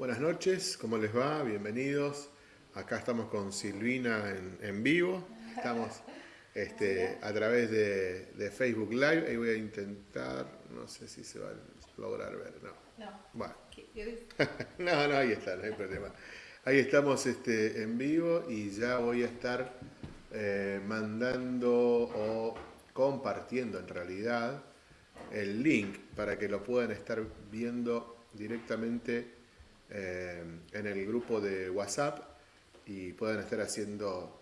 Buenas noches, ¿cómo les va? Bienvenidos. Acá estamos con Silvina en, vivo. Estamos este, a través de, Facebook Live. Ahí voy a intentar, no sé si se va a lograr ver, no. No. Bueno. no, no, ahí está, no hay problema. Ahí estamos este, en vivo y ya voy a estar eh, mandando o compartiendo en realidad el link para que lo puedan estar viendo directamente eh, en el grupo de WhatsApp y puedan estar haciendo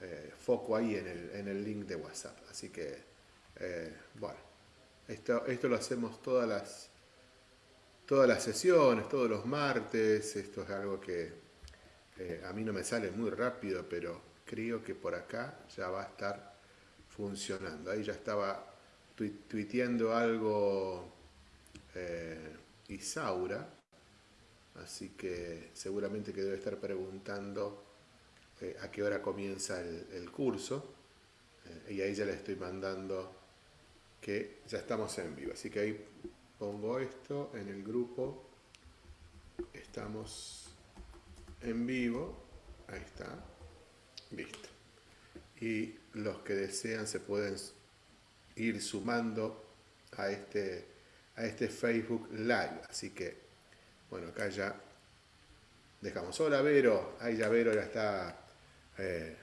eh, foco ahí en el, en el, link de WhatsApp. Así que, eh, bueno, esto, esto lo hacemos todas las, todas las sesiones, todos los martes. Esto es algo que a mí no me sale muy rápido, pero creo que por acá ya va a estar funcionando. Ahí ya estaba tuiteando algo Isaura así que seguramente que debe estar preguntando eh, a qué hora comienza el, curso eh, y ahí ya le estoy mandando que ya estamos en vivo, así que ahí pongo esto en el grupo, estamos en vivo, ahí está, listo. Y los que desean se pueden ir sumando a este, a este Facebook Live, así que bueno, acá ya dejamos. Hola Vero, ahí ya Vero ya está, eh,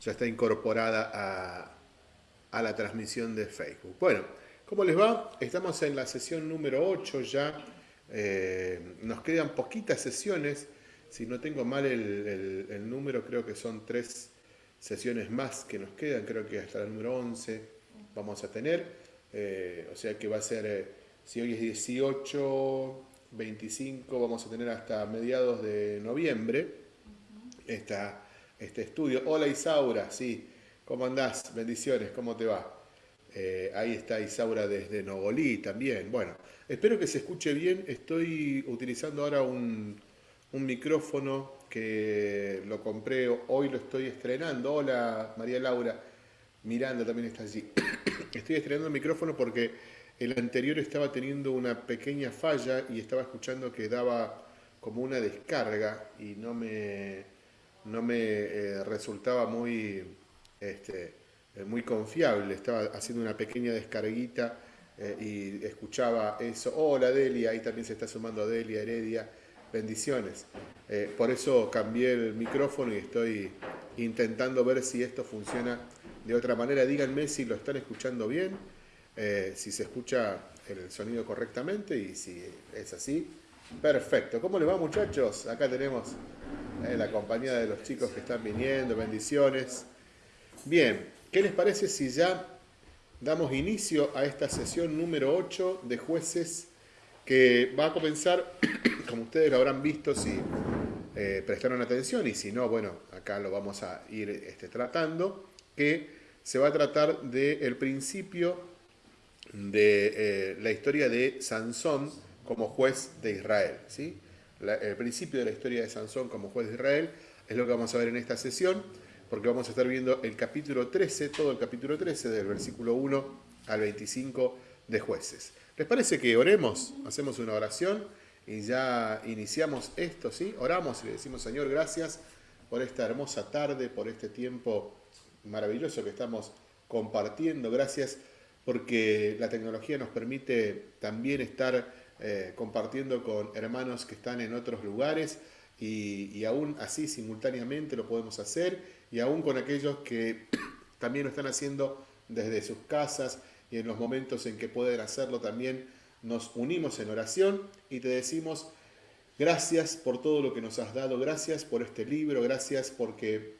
ya está incorporada a, la transmisión de Facebook. Bueno, ¿cómo les va? Estamos en la sesión número 8 ya. Eh, nos quedan poquitas sesiones. Si no tengo mal el, número, creo que son tres sesiones más que nos quedan. Creo que hasta el número 11 vamos a tener. Eh, o sea que va a ser, si hoy es 18, 25 vamos a tener hasta mediados de noviembre este estudio. Hola Isaura, sí, ¿cómo andás? Bendiciones, ¿cómo te va? Eh, ahí está Isaura desde Nogolí también. Bueno, espero que se escuche bien. Estoy utilizando ahora un, micrófono que lo compré, hoy lo estoy estrenando. Hola María Laura, Miranda también está allí. estoy estrenando el micrófono porque el anterior estaba teniendo una pequeña falla y estaba escuchando que daba como una descarga y no me, no me eh, resultaba muy, este, eh, muy confiable. Estaba haciendo una pequeña descarguita eh, y escuchaba eso. Hola Delia, ahí también se está sumando Delia, Heredia. Bendiciones. por eso cambié el micrófono y estoy intentando ver si esto funciona de otra manera. Díganme si lo están escuchando bien eh, si se escucha el sonido correctamente y si es así, perfecto. ¿Cómo les va muchachos? Acá tenemos eh, la compañía de los chicos que están viniendo, bendiciones. Bien, ¿qué les parece si ya damos inicio a esta sesión número 8 de jueces que va a comenzar, como ustedes lo habrán visto si eh, prestaron atención y si no, bueno, acá lo vamos a ir este, tratando, que se va a tratar del principio de eh, la historia de Sansón como juez de Israel. ¿sí? el principio de la historia de Sansón como juez de Israel es lo que vamos a ver en esta sesión, porque vamos a estar viendo el capítulo 13, todo el capítulo 13, del versículo 1 al 25 de jueces. ¿Les parece que oremos? Hacemos una oración y ya iniciamos esto, ¿sí? Oramos y le decimos, Señor, gracias por esta hermosa tarde, por este tiempo maravilloso que estamos compartiendo. Gracias porque la tecnología nos permite también estar eh, compartiendo con hermanos que están en otros lugares y, aún así simultáneamente lo podemos hacer y aún con aquellos que también lo están haciendo desde sus casas y en los momentos en que pueden hacerlo también nos unimos en oración y te decimos gracias por todo lo que nos has dado, gracias por este libro, gracias porque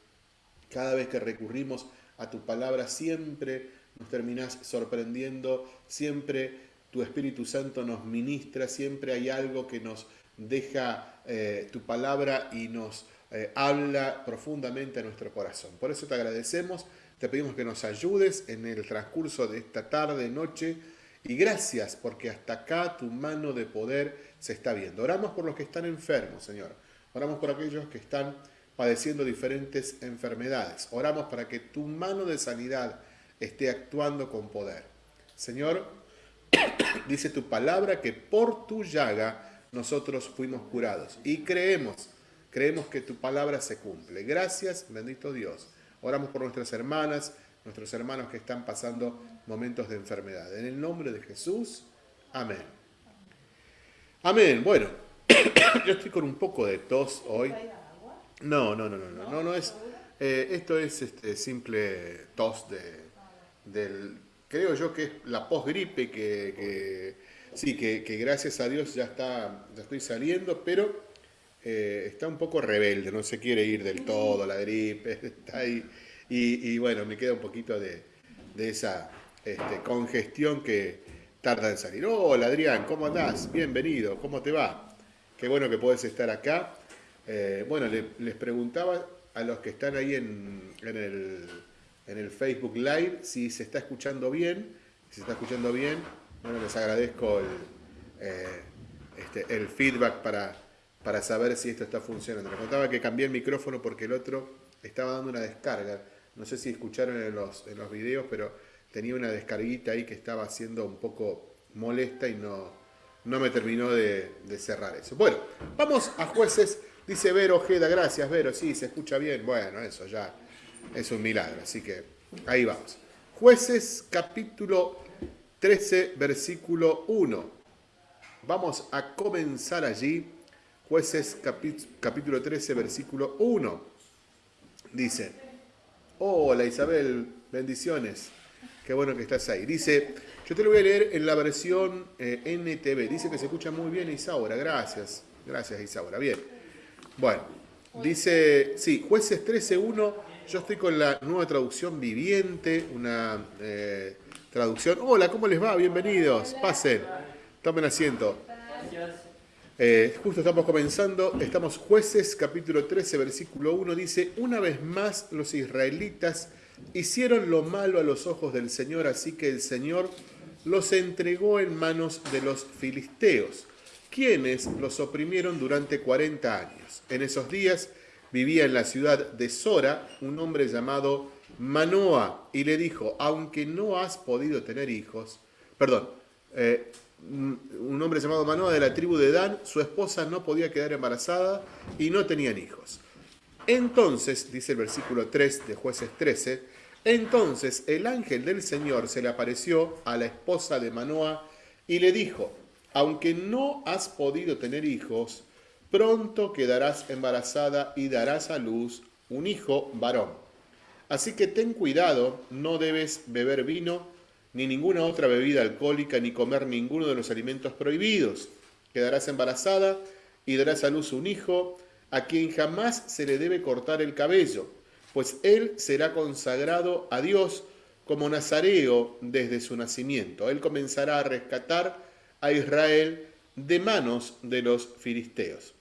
cada vez que recurrimos a tu palabra siempre nos terminás sorprendiendo, siempre tu Espíritu Santo nos ministra, siempre hay algo que nos deja eh, tu palabra y nos eh, habla profundamente a nuestro corazón. Por eso te agradecemos, te pedimos que nos ayudes en el transcurso de esta tarde, noche, y gracias porque hasta acá tu mano de poder se está viendo. Oramos por los que están enfermos, Señor. Oramos por aquellos que están padeciendo diferentes enfermedades. Oramos para que tu mano de sanidad esté actuando con poder. Señor, dice tu palabra que por tu llaga nosotros fuimos curados. Y creemos, creemos que tu palabra se cumple. Gracias, bendito Dios. Oramos por nuestras hermanas, nuestros hermanos que están pasando momentos de enfermedad. En el nombre de Jesús, amén. Amén. Bueno, yo estoy con un poco de tos hoy. No, no, no, no, no, no, no es. Eh, esto es este, simple tos de, del, creo yo que es la posgripe que, que sí, que, gracias a Dios ya está, ya estoy saliendo, pero eh, está un poco rebelde, no se quiere ir del todo la gripe, está ahí. Y, bueno, me queda un poquito de, esa este, congestión que tarda en salir. Hola Adrián, ¿cómo andás? Bienvenido, ¿cómo te va? Qué bueno que puedes estar acá. Eh, bueno, les preguntaba a los que están ahí en, el, Facebook Live si se está escuchando bien. Si se está escuchando bien, bueno, les agradezco el, eh, este, el feedback para, para saber si esto está funcionando. Les contaba que cambié el micrófono porque el otro estaba dando una descarga no sé si escucharon en los, en los videos, pero tenía una descarguita ahí que estaba haciendo un poco molesta y no, no me terminó de, cerrar eso. Bueno, vamos a jueces. Dice Vero Ojeda, gracias Vero, sí, se escucha bien. Bueno, eso ya es un milagro, así que ahí vamos. Jueces capítulo 13, versículo 1. Vamos a comenzar allí. Jueces capítulo 13, versículo 1. Dice, Hola Isabel, bendiciones. Qué bueno que estás ahí. Dice, yo te lo voy a leer en la versión eh, NTV. Dice que se escucha muy bien Isaura. Gracias. Gracias Isaura. Bien. Bueno, dice, sí, jueces 13.1. Yo estoy con la nueva traducción viviente, una eh, traducción. Hola, ¿cómo les va? Bienvenidos. Pasen. Tomen asiento. Eh, justo estamos comenzando, estamos jueces capítulo 13 versículo 1, dice, una vez más los israelitas hicieron lo malo a los ojos del Señor, así que el Señor los entregó en manos de los filisteos, quienes los oprimieron durante 40 años. En esos días vivía en la ciudad de Sora un hombre llamado Manoa y le dijo, aunque no has podido tener hijos, perdón, eh, un hombre llamado Manoa de la tribu de Dan, su esposa no podía quedar embarazada y no tenían hijos. Entonces, dice el versículo 3 de jueces 13, entonces el ángel del Señor se le apareció a la esposa de Manoa y le dijo, aunque no has podido tener hijos, pronto quedarás embarazada y darás a luz un hijo varón. Así que ten cuidado, no debes beber vino, ni ninguna otra bebida alcohólica, ni comer ninguno de los alimentos prohibidos. Quedarás embarazada y darás a luz un hijo, a quien jamás se le debe cortar el cabello, pues él será consagrado a Dios como nazareo desde su nacimiento. Él comenzará a rescatar a Israel de manos de los filisteos.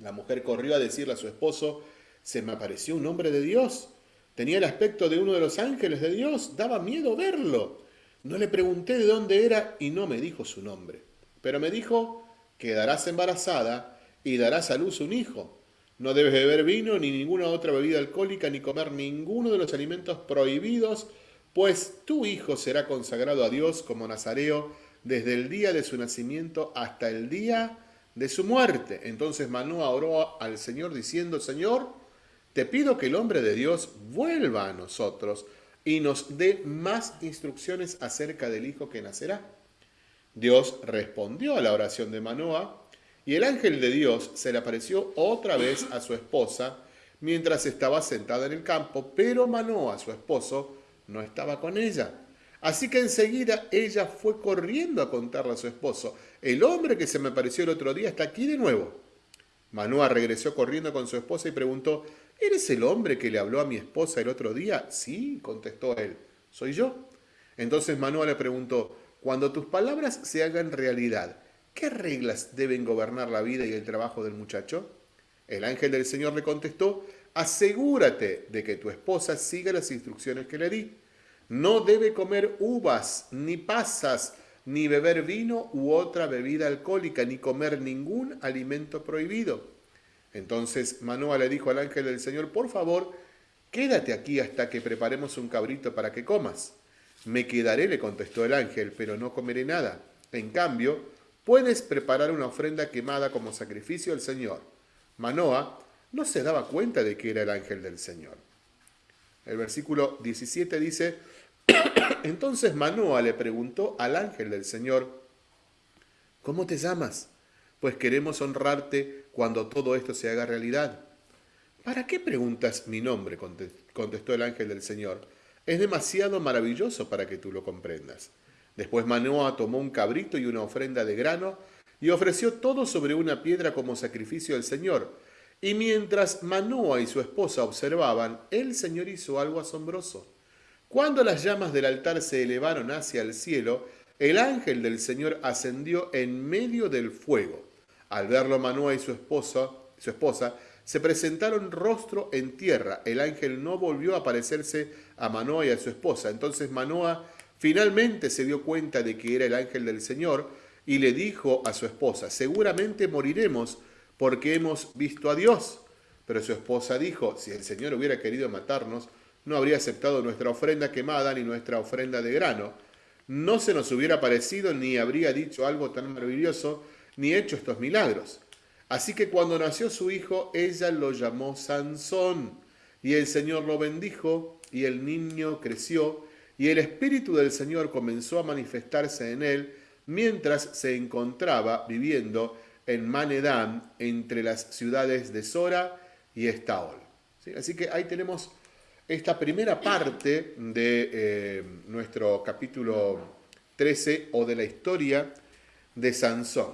La mujer corrió a decirle a su esposo, se me apareció un hombre de Dios Tenía el aspecto de uno de los ángeles de Dios, daba miedo verlo. No le pregunté de dónde era y no me dijo su nombre. Pero me dijo, quedarás embarazada y darás a luz un hijo. No debes beber vino ni ninguna otra bebida alcohólica ni comer ninguno de los alimentos prohibidos, pues tu hijo será consagrado a Dios como nazareo desde el día de su nacimiento hasta el día de su muerte. Entonces Manoa oró al Señor diciendo, Señor, te pido que el hombre de Dios vuelva a nosotros y nos dé más instrucciones acerca del hijo que nacerá. Dios respondió a la oración de Manoa y el ángel de Dios se le apareció otra vez a su esposa mientras estaba sentada en el campo, pero Manoa, su esposo, no estaba con ella. Así que enseguida ella fue corriendo a contarle a su esposo, el hombre que se me apareció el otro día está aquí de nuevo. Manoa regresó corriendo con su esposa y preguntó, ¿Eres el hombre que le habló a mi esposa el otro día? Sí, contestó él, soy yo. Entonces Manuel le preguntó, cuando tus palabras se hagan realidad, ¿qué reglas deben gobernar la vida y el trabajo del muchacho? El ángel del Señor le contestó, asegúrate de que tu esposa siga las instrucciones que le di. No debe comer uvas, ni pasas, ni beber vino u otra bebida alcohólica, ni comer ningún alimento prohibido entonces Manoa le dijo al ángel del Señor, por favor, quédate aquí hasta que preparemos un cabrito para que comas. Me quedaré, le contestó el ángel, pero no comeré nada. En cambio, puedes preparar una ofrenda quemada como sacrificio al Señor. Manoa no se daba cuenta de que era el ángel del Señor. El versículo 17 dice, entonces Manoa le preguntó al ángel del Señor, ¿cómo te llamas? Pues queremos honrarte cuando todo esto se haga realidad. ¿Para qué preguntas mi nombre? contestó el ángel del Señor. Es demasiado maravilloso para que tú lo comprendas. Después Manoa tomó un cabrito y una ofrenda de grano y ofreció todo sobre una piedra como sacrificio al Señor. Y mientras Manoa y su esposa observaban, el Señor hizo algo asombroso. Cuando las llamas del altar se elevaron hacia el cielo, el ángel del Señor ascendió en medio del fuego. Al verlo Manoa y su esposa, su esposa se presentaron rostro en tierra. El ángel no volvió a aparecerse a Manoa y a su esposa. Entonces Manoa finalmente se dio cuenta de que era el ángel del Señor y le dijo a su esposa, seguramente moriremos porque hemos visto a Dios. Pero su esposa dijo, si el Señor hubiera querido matarnos, no habría aceptado nuestra ofrenda quemada ni nuestra ofrenda de grano. No se nos hubiera parecido ni habría dicho algo tan maravilloso ni hecho estos milagros. Así que cuando nació su hijo, ella lo llamó Sansón, y el Señor lo bendijo, y el niño creció, y el Espíritu del Señor comenzó a manifestarse en él, mientras se encontraba viviendo en Manedán, entre las ciudades de Sora y Estaol. Así que ahí tenemos esta primera parte de eh, nuestro capítulo 13 o de la historia de Sansón.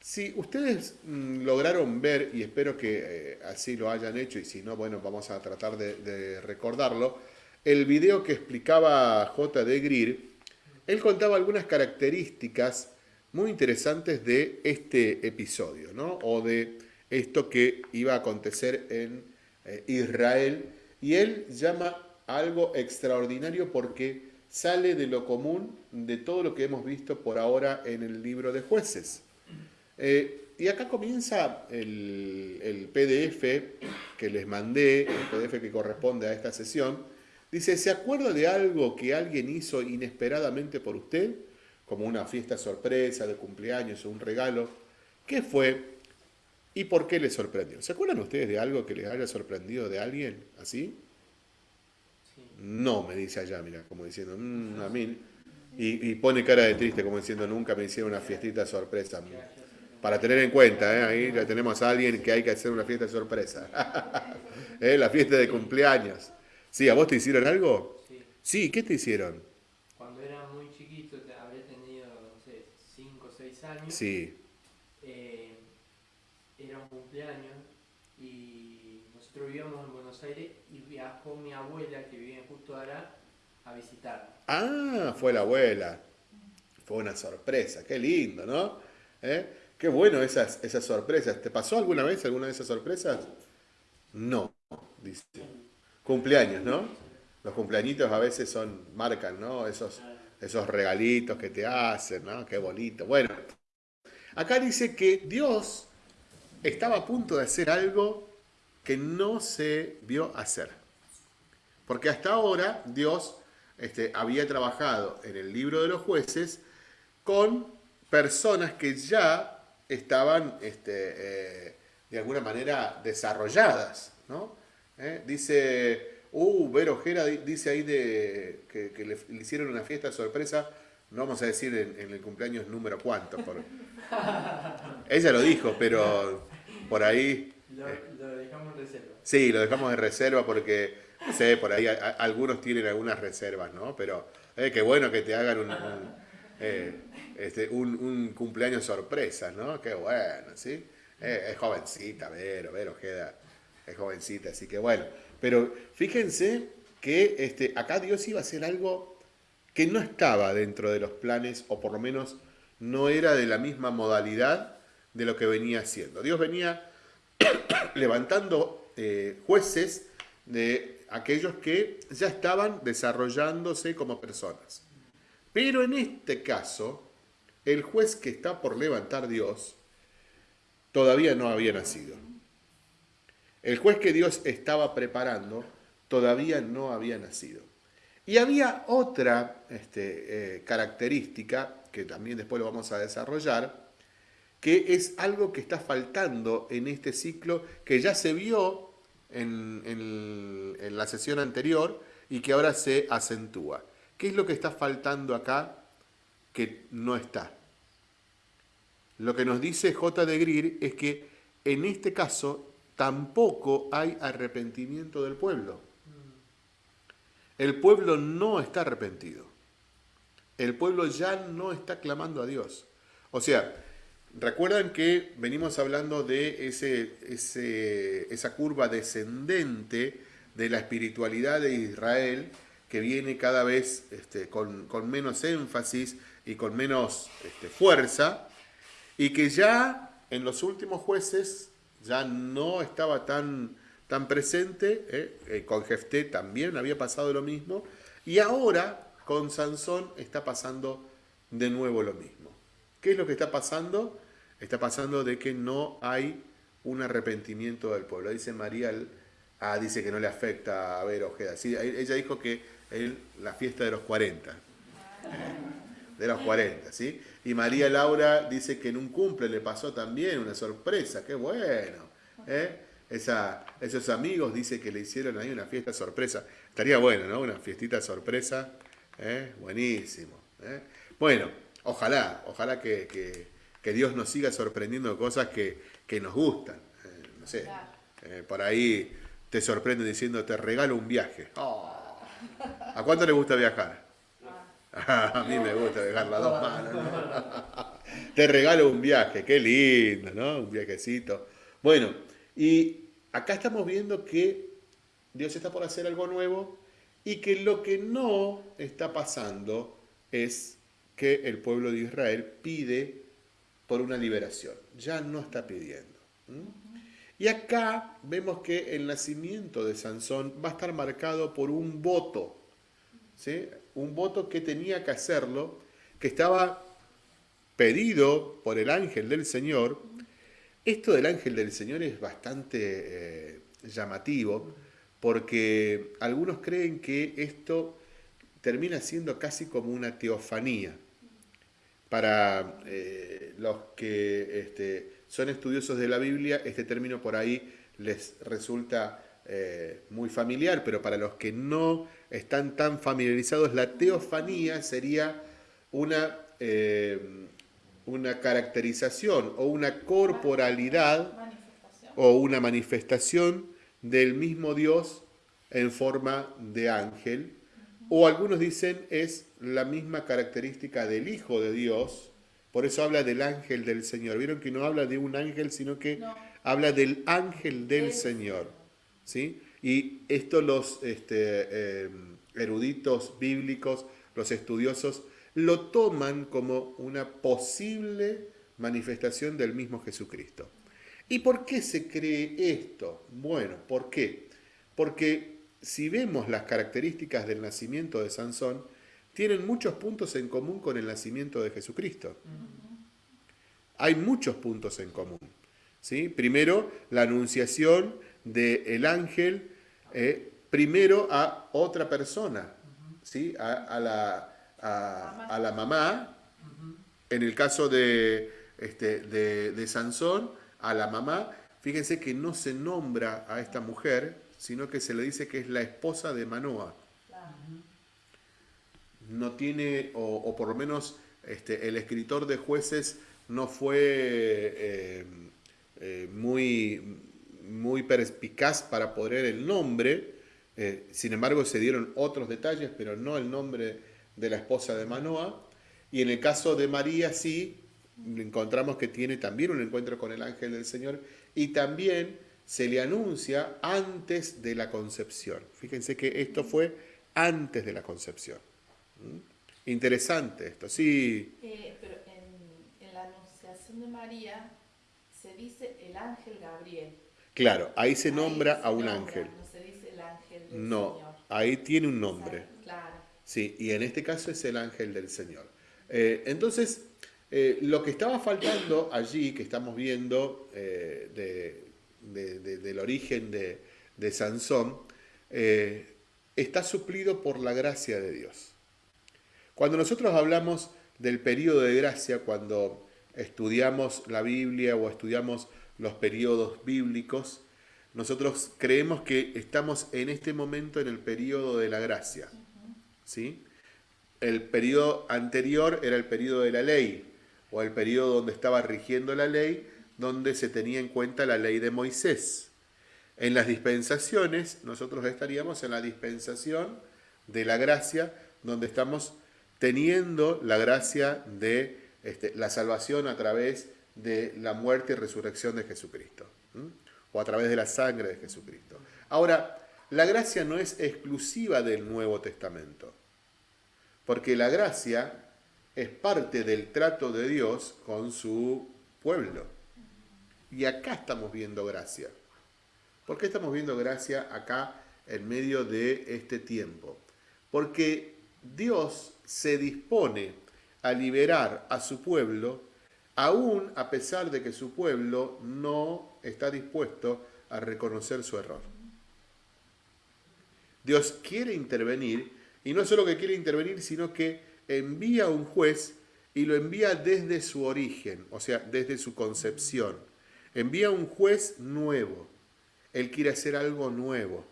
Si ustedes mm, lograron ver, y espero que eh, así lo hayan hecho, y si no, bueno, vamos a tratar de, recordarlo, el video que explicaba J.D. Greer, él contaba algunas características muy interesantes de este episodio, ¿no? O de esto que iba a acontecer en eh, Israel. Y él llama algo extraordinario porque sale de lo común de todo lo que hemos visto por ahora en el libro de jueces. Eh, y acá comienza el, PDF que les mandé, el PDF que corresponde a esta sesión. Dice, ¿se acuerda de algo que alguien hizo inesperadamente por usted? Como una fiesta sorpresa de cumpleaños o un regalo. ¿Qué fue? ¿Y por qué le sorprendió? ¿Se acuerdan ustedes de algo que les haya sorprendido de alguien así? No, me dice allá, mira, como diciendo, mm, a mí. Y, y, pone cara de triste, como diciendo, nunca me hicieron una fiestita sorpresa para tener en cuenta, ¿eh? ahí ya tenemos a alguien que hay que hacer una fiesta de sorpresa. ¿Eh? La fiesta de cumpleaños. Sí, ¿a vos te hicieron algo? Sí. Sí, ¿qué te hicieron? Cuando era muy chiquito, habría tenido, no sé, 5 o 6 años. Sí. Cumpleaños y nosotros vivíamos en Buenos Aires y viajó mi abuela, que vivía justo ahora, a visitar. Ah, fue la abuela. Fue una sorpresa, qué lindo, ¿no? ¿Eh? Qué bueno esas, esas sorpresas. ¿Te pasó alguna vez alguna de esas sorpresas? No, dice. Cumpleaños, ¿no? Los cumpleañitos a veces son, marcan, ¿no? Esos, esos regalitos que te hacen, ¿no? Qué bonito. Bueno, acá dice que Dios estaba a punto de hacer algo que no se vio hacer. Porque hasta ahora Dios este, había trabajado en el libro de los jueces con personas que ya estaban este, eh, de alguna manera desarrolladas. ¿no? ¿Eh? Dice, uh, Vero Jera dice ahí de, que, le, hicieron una fiesta sorpresa, no vamos a decir en, el cumpleaños número cuánto. Por... Ella lo dijo, pero por ahí... Lo, dejamos en reserva. Sí, lo dejamos en reserva porque, sé, por ahí algunos tienen algunas reservas, ¿no? Pero eh, qué bueno que te hagan un este, un, cumpleaños sorpresa, ¿no? Qué bueno, ¿sí? Eh, es jovencita, Vero, Vero queda, es jovencita, así que bueno. Pero fíjense que este, acá Dios iba a hacer algo que no estaba dentro de los planes, o por lo menos no era de la misma modalidad de lo que venía haciendo. Dios venía levantando eh, jueces de aquellos que ya estaban desarrollándose como personas. Pero en este caso, el juez que está por levantar Dios todavía no había nacido. El juez que Dios estaba preparando todavía no había nacido. Y había otra este, eh, característica, que también después lo vamos a desarrollar, que es algo que está faltando en este ciclo, que ya se vio en, en la sesión anterior y que ahora se acentúa. ¿Qué es lo que está faltando acá que no está? Lo que nos dice J. de Greer es que en este caso tampoco hay arrepentimiento del pueblo. El pueblo no está arrepentido. El pueblo ya no está clamando a Dios. O sea, recuerdan que venimos hablando de ese, esa curva descendente de la espiritualidad de Israel que viene cada vez este, con, menos énfasis y con menos este, fuerza, y que ya en los últimos jueces ya no estaba tan, tan presente, ¿eh? Eh, con Jefté también había pasado lo mismo, y ahora con Sansón está pasando de nuevo lo mismo. ¿Qué es lo que está pasando? Está pasando de que no hay un arrepentimiento del pueblo. Dice María, ah, dice que no le afecta a ver Ojeda. Ella dijo que la fiesta de los 40. ¿eh? De los 40, ¿sí? Y María Laura dice que en un cumple le pasó también una sorpresa, qué bueno. ¿eh? Esos amigos dice que le hicieron ahí una fiesta sorpresa. Estaría bueno, ¿no? Una fiestita sorpresa. ¿eh? Buenísimo. ¿eh? Bueno, ojalá, ojalá que, Dios nos siga sorprendiendo cosas que, nos gustan. no sé, por ahí te sorprende diciendo, te regalo un viaje. Oh. ¿A cuánto le gusta viajar? a mí me gusta dejar las dos manos. Te regalo un viaje, qué lindo, ¿no? Un viajecito. Bueno, y acá estamos viendo que Dios está por hacer algo nuevo y que lo que no está pasando es que el pueblo de Israel pide por una liberación. Ya no está pidiendo. Y acá vemos que el nacimiento de Sansón va a estar marcado por un voto. ¿sí? un voto que tenía que hacerlo, que estaba pedido por el ángel del Señor. Esto del ángel del Señor es bastante eh, llamativo porque algunos creen que esto termina siendo casi como una teofanía. Para eh, los que este, son estudiosos de la Biblia, este término por ahí les resulta eh, muy familiar, pero para los que no están tan familiarizados, la teofanía sería una, eh, una caracterización o una corporalidad o una manifestación del mismo Dios en forma de ángel, o algunos dicen es la misma característica del Hijo de Dios, por eso habla del ángel del Señor. Vieron que no habla de un ángel, sino que habla del ángel del Señor. ¿sí? Y esto los este, em, eruditos bíblicos, los estudiosos, lo toman como una posible manifestación del mismo Jesucristo. ¿Y por qué se cree esto? Bueno, ¿por qué? Porque si vemos las características del nacimiento de Sansón, tienen muchos puntos en común con el nacimiento de Jesucristo. Hay muchos puntos en común. ¿sí? Primero, la anunciación del ángel eh, primero a otra persona, ¿sí? a, la, a, la, mamá, en el caso de, este, de, Sansón, a la mamá, fíjense que no se nombra a esta mujer, sino que se le dice que es la esposa de Manoa. No tiene, o, por lo menos este, el escritor de jueces no fue eh, eh, muy, muy perspicaz para poner el nombre, eh, sin embargo, se dieron otros detalles, pero no el nombre de la esposa de Manoa. Y en el caso de María, sí, encontramos que tiene también un encuentro con el ángel del Señor y también se le anuncia antes de la concepción. Fíjense que esto fue antes de la concepción. ¿Mm? Interesante esto, sí. Eh, pero en, en la anunciación de María se dice el ángel Gabriel. Claro, ahí se nombra a un ángel. No, ahí tiene un nombre. Sí, y en este caso es el ángel del Señor. Eh, entonces, eh, lo que estaba faltando allí, que estamos viendo eh, del origen de, Sansón, está suplido por la gracia de Dios. Cuando nosotros hablamos del periodo de gracia, cuando estudiamos la Biblia o estudiamos los periodos bíblicos, nosotros creemos que estamos en este momento en el periodo de la gracia. ¿sí? El periodo anterior era el periodo de la ley, o el periodo donde estaba rigiendo la ley, donde se tenía en cuenta la ley de Moisés. En las dispensaciones, nosotros estaríamos en la dispensación de la gracia, donde estamos teniendo la gracia de este, la salvación a través de la muerte y resurrección de Jesucristo, o a través de la sangre de Jesucristo. Ahora, la gracia no es exclusiva del Nuevo Testamento, porque la gracia es parte del trato de Dios con su pueblo. Y acá estamos viendo gracia. ¿Por qué estamos viendo gracia acá en medio de este tiempo? Porque Dios se dispone a liberar a su pueblo, aún a pesar de que su pueblo no está dispuesto a reconocer su error. Dios quiere intervenir, y no solo que quiere intervenir, sino que envía a un juez y lo envía desde su origen, o sea, desde su concepción. Envía un juez nuevo. Él quiere hacer algo nuevo.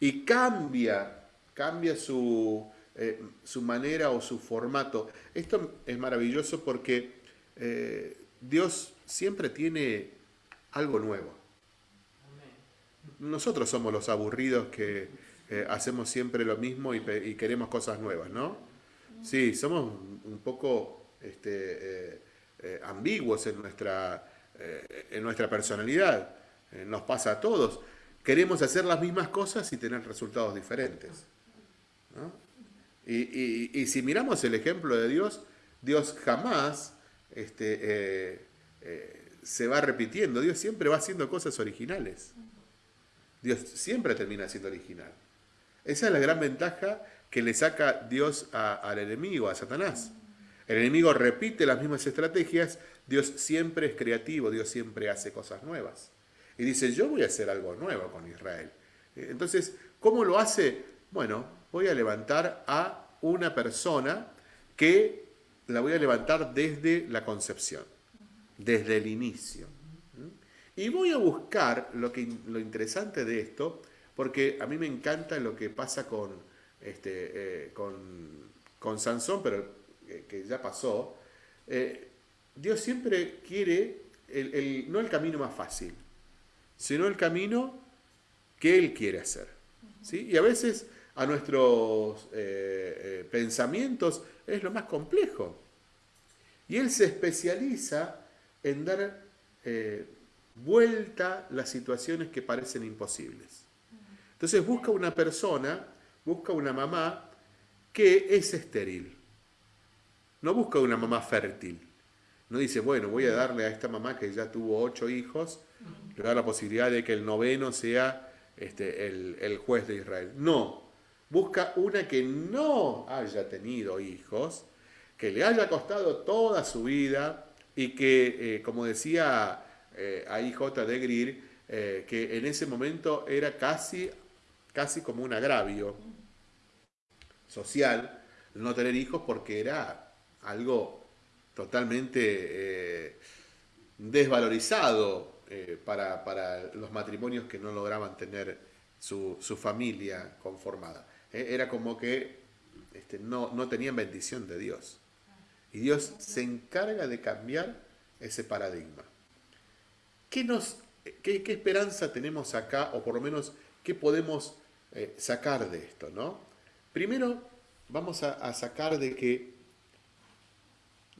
Y cambia, cambia su, eh, su manera o su formato. Esto es maravilloso porque eh, Dios siempre tiene algo nuevo. Nosotros somos los aburridos que eh, hacemos siempre lo mismo y, queremos cosas nuevas, ¿no? Sí, somos un poco este, ambiguos en nuestra, en nuestra personalidad. nos pasa a todos. Queremos hacer las mismas cosas y tener resultados diferentes. ¿no? Y, si miramos el ejemplo de Dios, Dios jamás este, eh, eh, se va repitiendo, Dios siempre va haciendo cosas originales. Dios siempre termina siendo original. Esa es la gran ventaja que le saca Dios al enemigo, a Satanás. El enemigo repite las mismas estrategias, Dios siempre es creativo, Dios siempre hace cosas nuevas. Y dice, yo voy a hacer algo nuevo con Israel. Entonces, ¿cómo lo hace? Bueno, voy a levantar a una persona que la voy a levantar desde la concepción, desde el inicio. Y voy a buscar lo, que, lo interesante de esto, porque a mí me encanta lo que pasa con, este, eh, con, Sansón, pero eh, que ya pasó. Eh, Dios siempre quiere el, no el camino más fácil, sino el camino que Él quiere hacer. ¿sí? Y a veces a nuestros eh, eh, pensamientos es lo más complejo. Y él se especializa en dar eh, vuelta las situaciones que parecen imposibles. Entonces busca una persona, busca una mamá que es estéril. No busca una mamá fértil. No dice, bueno, voy a darle a esta mamá que ya tuvo ocho hijos, le da la posibilidad de que el noveno sea este, el, el juez de Israel. No, busca una que no haya tenido hijos, que le haya costado toda su vida y que, eh, como decía eh, ahí J. de Greer, eh, que en ese momento era casi, casi como un agravio social no tener hijos porque era algo totalmente desvalorizado para, los matrimonios que no lograban tener su familia conformada. Eh, era como que este, no, no tenían bendición de Dios. Y Dios se encarga de cambiar ese paradigma. ¿Qué, nos, qué, esperanza tenemos acá, o por lo menos qué podemos eh, sacar de esto? ¿no? Primero, vamos a, sacar de que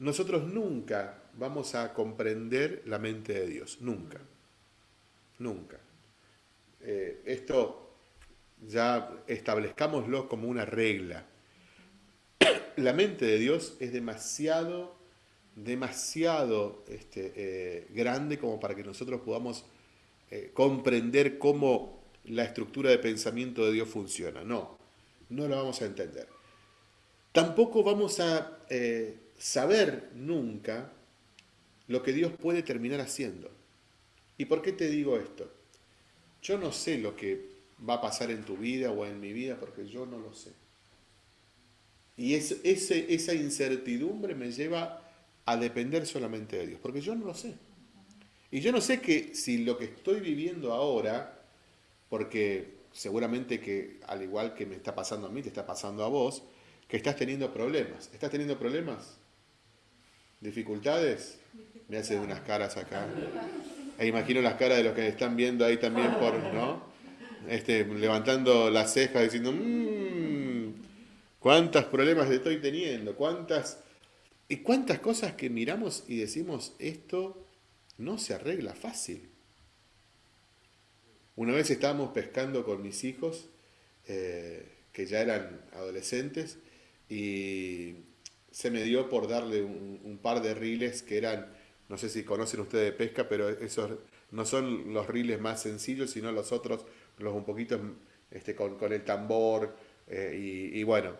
nosotros nunca vamos a comprender la mente de Dios, nunca, nunca. Eh, esto ya establezcámoslo como una regla. La mente de Dios es demasiado, demasiado este, eh, grande como para que nosotros podamos eh, comprender cómo la estructura de pensamiento de Dios funciona. No, no lo vamos a entender. Tampoco vamos a saber nunca lo que Dios puede terminar haciendo. ¿Y por qué te digo esto? Yo no sé lo que va a pasar en tu vida o en mi vida porque yo no lo sé. Y esa incertidumbre me lleva a depender solamente de Dios, porque yo no lo sé. Y yo no sé que si lo que estoy viviendo ahora, porque seguramente que al igual que me está pasando a mí, te está pasando a vos, que estás teniendo problemas. ¿Estás teniendo problemas? ¿Dificultades? Me hace unas caras acá. E imagino las caras de los que están viendo ahí también por, ¿no? Este, levantando las cejas diciendo, mmm, cuántos problemas estoy teniendo, cuántas, y cuántas cosas que miramos y decimos, esto no se arregla fácil. Una vez estábamos pescando con mis hijos, eh, que ya eran adolescentes, y se me dio por darle un, par de riles que eran, no sé si conocen ustedes de pesca, pero esos no son los riles más sencillos, sino los otros, los un poquito este, con, el tambor, eh, y, bueno,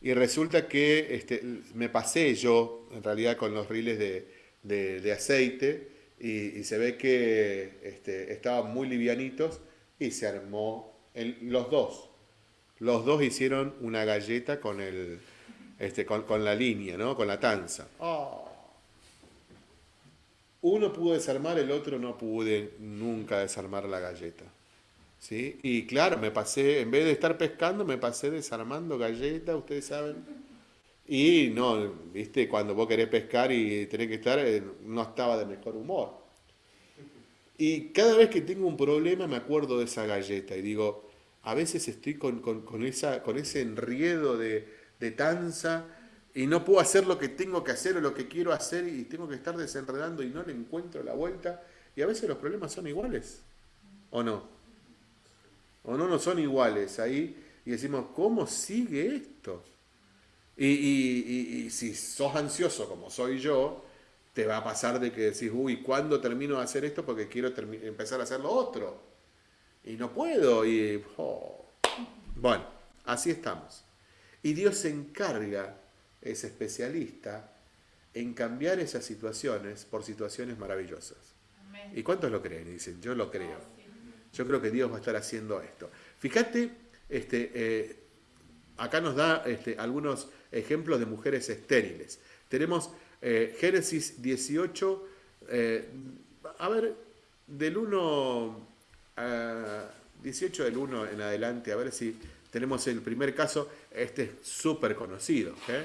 y resulta que este, me pasé yo, en realidad, con los riles de, aceite, y, se ve que este, estaban muy livianitos, y se armó los dos. Los dos hicieron una galleta con el, este, con, la línea, ¿no? Con la tanza. Oh. Uno pudo desarmar, el otro no pude nunca desarmar la galleta. ¿Sí? Y claro, me pasé, en vez de estar pescando, me pasé desarmando galletas, ustedes saben. Y no, viste, cuando vos querés pescar y tenés que estar, eh, no estaba de mejor humor. Y cada vez que tengo un problema me acuerdo de esa galleta y digo, a veces estoy con, con esa, con ese enriedo de, de tanza y no puedo hacer lo que tengo que hacer o lo que quiero hacer y tengo que estar desenredando y no le encuentro la vuelta. Y a veces los problemas son iguales, ¿o no? ¿O no no son iguales ahí? Y decimos, ¿cómo sigue esto? Y, si sos ansioso como soy yo, te va a pasar de que decís, uy, ¿cuándo termino de hacer esto? Porque quiero empezar a hacer lo otro. Y no puedo. Y, oh. Bueno, así estamos. Y Dios se encarga, es especialista, en cambiar esas situaciones por situaciones maravillosas. ¿Y cuántos lo creen? dicen, yo lo creo. Yo creo que Dios va a estar haciendo esto. Fíjate, este, eh, acá nos da este, algunos ejemplos de mujeres estériles. Tenemos eh, Génesis 18, eh, a ver, del 1, 18 del 1 en adelante, a ver si tenemos el primer caso, este es súper conocido. ¿eh?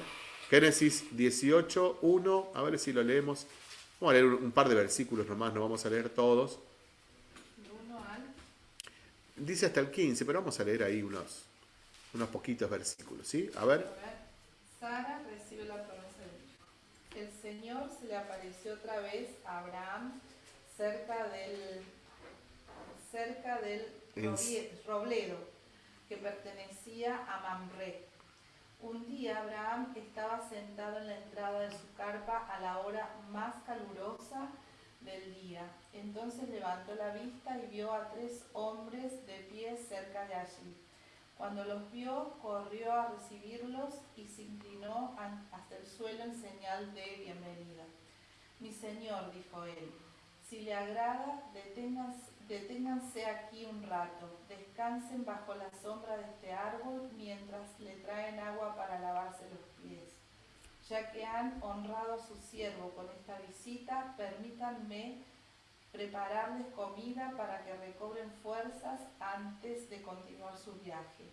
Génesis 18, 1, a ver si lo leemos. Vamos a leer un par de versículos nomás, no vamos a leer todos. Dice hasta el 15, pero vamos a leer ahí unos, unos poquitos versículos, ¿sí? A ver. Sara recibe la promesa de El Señor se le apareció otra vez a Abraham cerca del, cerca del robledo que pertenecía a Mamre. Un día Abraham estaba sentado en la entrada de su carpa a la hora más calurosa del día. Entonces levantó la vista y vio a tres hombres de pie cerca de allí. Cuando los vio, corrió a recibirlos y se inclinó hasta el suelo en señal de bienvenida. Mi señor, dijo él, si le agrada, deténgase Deténganse aquí un rato, descansen bajo la sombra de este árbol mientras le traen agua para lavarse los pies. Ya que han honrado a su siervo con esta visita, permítanme prepararles comida para que recobren fuerzas antes de continuar su viaje.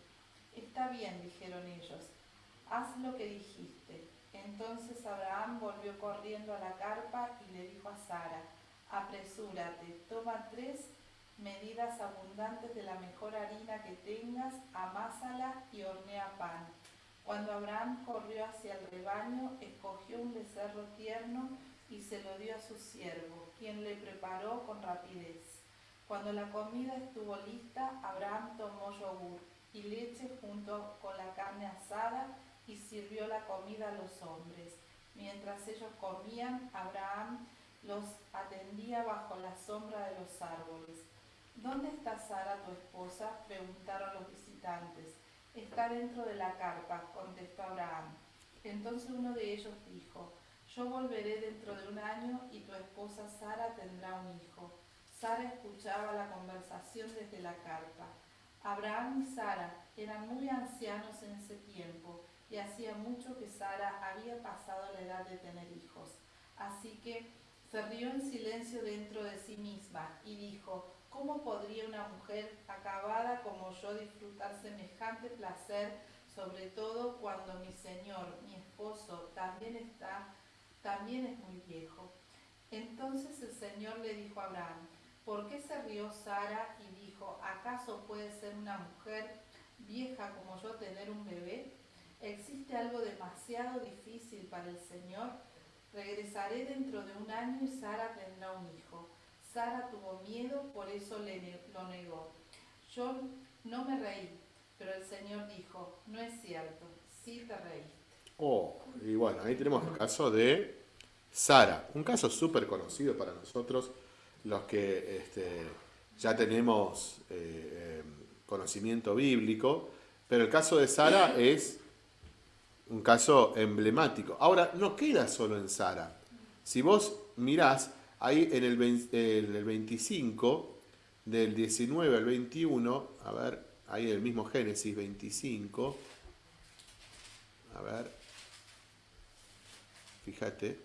Está bien, dijeron ellos, haz lo que dijiste. Entonces Abraham volvió corriendo a la carpa y le dijo a Sara, apresúrate, toma tres medidas abundantes de la mejor harina que tengas, amásala y hornea pan. Cuando Abraham corrió hacia el rebaño, escogió un becerro tierno y se lo dio a su siervo, quien le preparó con rapidez. Cuando la comida estuvo lista, Abraham tomó yogur y leche junto con la carne asada y sirvió la comida a los hombres. Mientras ellos comían, Abraham los atendía bajo la sombra de los árboles. ¿Dónde está Sara, tu esposa? preguntaron los visitantes. Está dentro de la carpa, contestó Abraham. Entonces uno de ellos dijo, yo volveré dentro de un año y tu esposa Sara tendrá un hijo. Sara escuchaba la conversación desde la carpa. Abraham y Sara eran muy ancianos en ese tiempo y hacía mucho que Sara había pasado la edad de tener hijos. Así que se rió en silencio dentro de sí misma y dijo, ¿cómo podría una mujer acabada como yo disfrutar semejante placer, sobre todo cuando mi señor, mi esposo, también está, también es muy viejo? Entonces el Señor le dijo a Abraham, ¿por qué se rió Sara y dijo, ¿acaso puede ser una mujer vieja como yo tener un bebé? ¿Existe algo demasiado difícil para el Señor? Regresaré dentro de un año y Sara tendrá un hijo. Sara tuvo miedo, por eso le, lo negó. Yo no me reí, pero el Señor dijo, no es cierto, sí te reíste. Oh, y bueno, ahí tenemos el caso de Sara, un caso súper conocido para nosotros, los que este, ya tenemos eh, em, conocimiento bíblico, pero el caso de Sara es un caso emblemático. Ahora, no queda solo en Sara. Si vos mirás, ahí en el, en el 25, del 19 al 21, a ver, ahí el mismo Génesis 25, a ver, fíjate,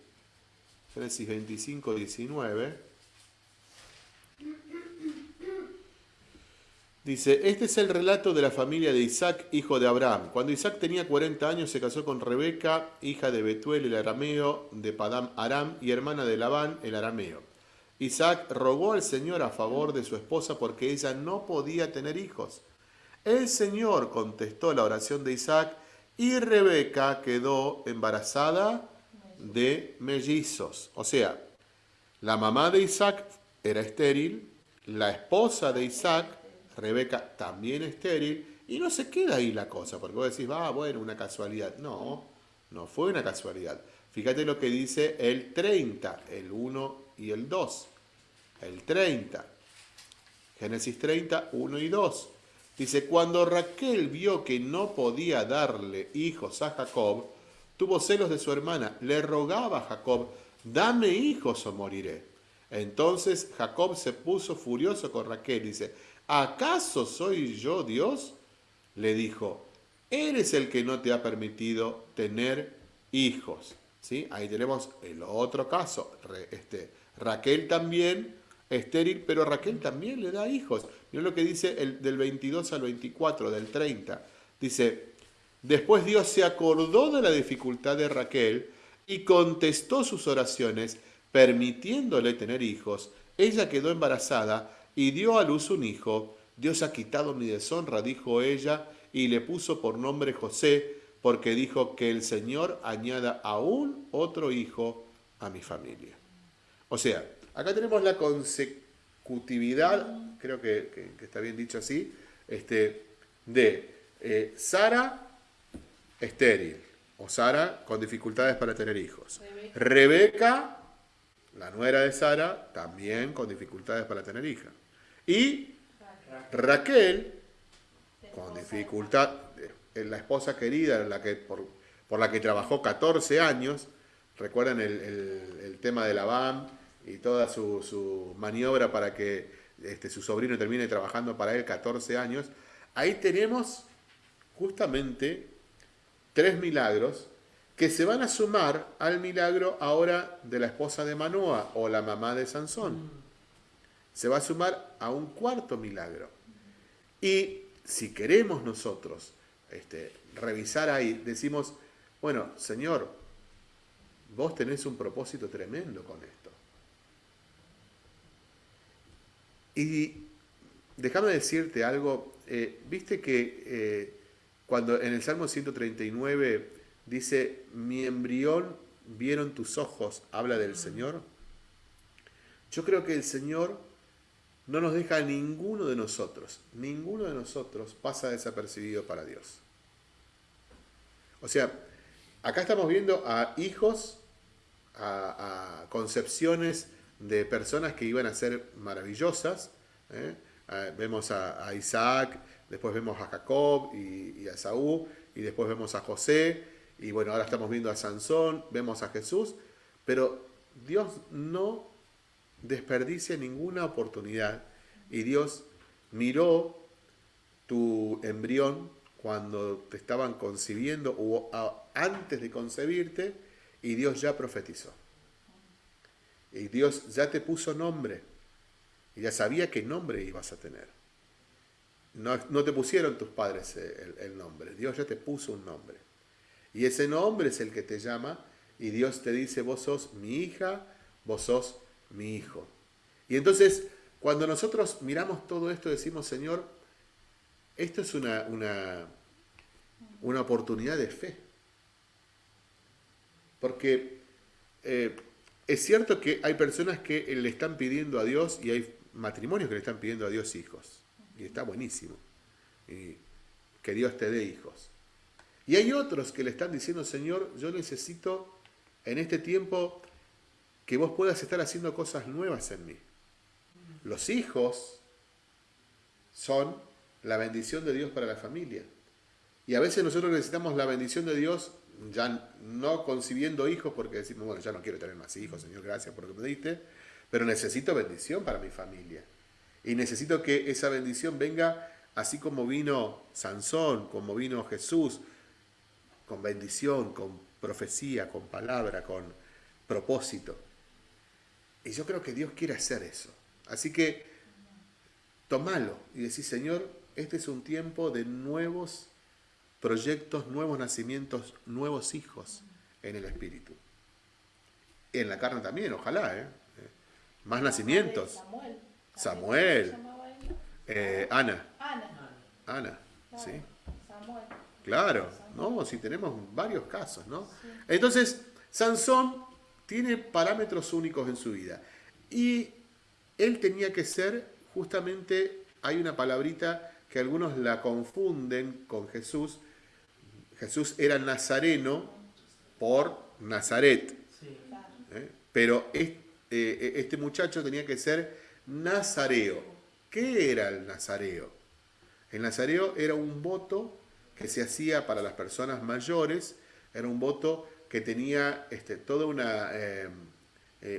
Génesis 25, 19, Dice, este es el relato de la familia de Isaac, hijo de Abraham. Cuando Isaac tenía 40 años se casó con Rebeca, hija de Betuel el arameo, de Padam Aram y hermana de Labán el arameo. Isaac rogó al Señor a favor de su esposa porque ella no podía tener hijos. El Señor contestó la oración de Isaac y Rebeca quedó embarazada de mellizos. O sea, la mamá de Isaac era estéril, la esposa de Isaac Rebeca también estéril, y no se queda ahí la cosa, porque vos decís, va, bueno, una casualidad. No, no fue una casualidad. Fíjate lo que dice el 30, el 1 y el 2. El 30. Génesis 30, 1 y 2. Dice, cuando Raquel vio que no podía darle hijos a Jacob, tuvo celos de su hermana, le rogaba a Jacob, dame hijos o moriré. Entonces Jacob se puso furioso con Raquel, dice, ¿acaso soy yo Dios? Le dijo, eres el que no te ha permitido tener hijos. ¿Sí? Ahí tenemos el otro caso. Este, Raquel también estéril, pero Raquel también le da hijos. Mira lo que dice el, del 22 al 24, del 30. Dice, después Dios se acordó de la dificultad de Raquel y contestó sus oraciones, permitiéndole tener hijos. Ella quedó embarazada y dio a luz un hijo. Dios ha quitado mi deshonra, dijo ella, y le puso por nombre José, porque dijo que el Señor añada aún otro hijo a mi familia. O sea, acá tenemos la consecutividad, creo que, está bien dicho así, este, de eh, Sara estéril, o Sara con dificultades para tener hijos. Rebeca, la nuera de Sara, también con dificultades para tener hija. Y Raquel, con dificultad, eh, la esposa querida la que, por, la que trabajó 14 años, recuerdan el, tema de Labán y toda su, maniobra para que este, su sobrino termine trabajando para él 14 años, ahí tenemos justamente tres milagros que se van a sumar al milagro ahora de la esposa de Manoa o la mamá de Sansón se va a sumar a un cuarto milagro. Y si queremos nosotros este, revisar ahí, decimos, bueno, Señor, vos tenés un propósito tremendo con esto. Y déjame decirte algo, eh, viste que eh, cuando en el Salmo 139 dice, mi embrión vieron tus ojos, habla del Señor. Yo creo que el Señor no nos deja a ninguno de nosotros, ninguno de nosotros pasa desapercibido para Dios. O sea, acá estamos viendo a hijos, a, concepciones de personas que iban a ser maravillosas. ¿eh? vemos a, Isaac, después vemos a Jacob y, y a Saúl, y después vemos a José, y bueno, ahora estamos viendo a Sansón, vemos a Jesús, pero Dios no desperdicia ninguna oportunidad y Dios miró tu embrión cuando te estaban concibiendo o antes de concebirte y Dios ya profetizó. Y Dios ya te puso nombre. Y ya sabía qué nombre ibas a tener. No, te pusieron tus padres el, el nombre. Dios ya te puso un nombre. Y ese nombre es el que te llama. Y Dios te dice, vos sos mi hija, vos sos mi hijo. Y entonces, cuando nosotros miramos todo esto, decimos, Señor, esto es una, una, una oportunidad de fe. Porque eh, es cierto que hay personas que le están pidiendo a Dios y hay matrimonios que le están pidiendo a Dios hijos. Y está buenísimo. Y que Dios te dé hijos. Y hay otros que le están diciendo, Señor, yo necesito en este tiempo que vos puedas estar haciendo cosas nuevas en mí. Los hijos son la bendición de Dios para la familia. Y a veces nosotros necesitamos la bendición de Dios ya no concibiendo hijos porque decimos, bueno, ya no quiero tener más hijos, Señor, gracias por lo que me diste, pero necesito bendición para mi familia. Y necesito que esa bendición venga así como vino Sansón, como vino Jesús, con bendición, con profecía, con palabra, con propósito. Y yo creo que Dios quiere hacer eso. Así que tomalo y decís, Señor, este es un tiempo de nuevos proyectos, nuevos nacimientos, nuevos hijos en el Espíritu. En la carne también, ojalá, ¿eh? Más nacimientos. Samuel. Samuel. Eh, Ana. Ana. Ana, sí. Samuel. Claro, ¿no? Si tenemos varios casos, ¿no? Entonces, Sansón tiene parámetros únicos en su vida. Y él tenía que ser, justamente, hay una palabrita que algunos la confunden con Jesús, Jesús era nazareno por Nazaret. ¿Eh? Pero eh, este, muchacho tenía que ser nazareo. ¿Qué era el nazareo? El nazareo era un voto que se hacía para las personas mayores, era un voto que tenía este, toda una, eh,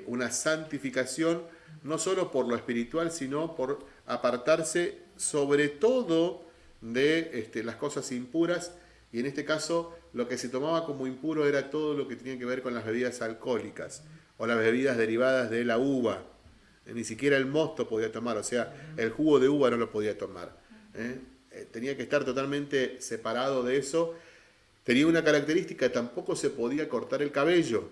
una santificación, no solo por lo espiritual, sino por apartarse sobre todo de este, las cosas impuras y en este caso lo que se tomaba como impuro era todo lo que tenía que ver con las bebidas alcohólicas o las bebidas derivadas de la uva. Eh, ni siquiera el mosto podía tomar, o sea, el jugo de uva no lo podía tomar. ¿eh? Eh, tenía que estar totalmente separado de eso. Tenía una característica, tampoco se podía cortar el cabello.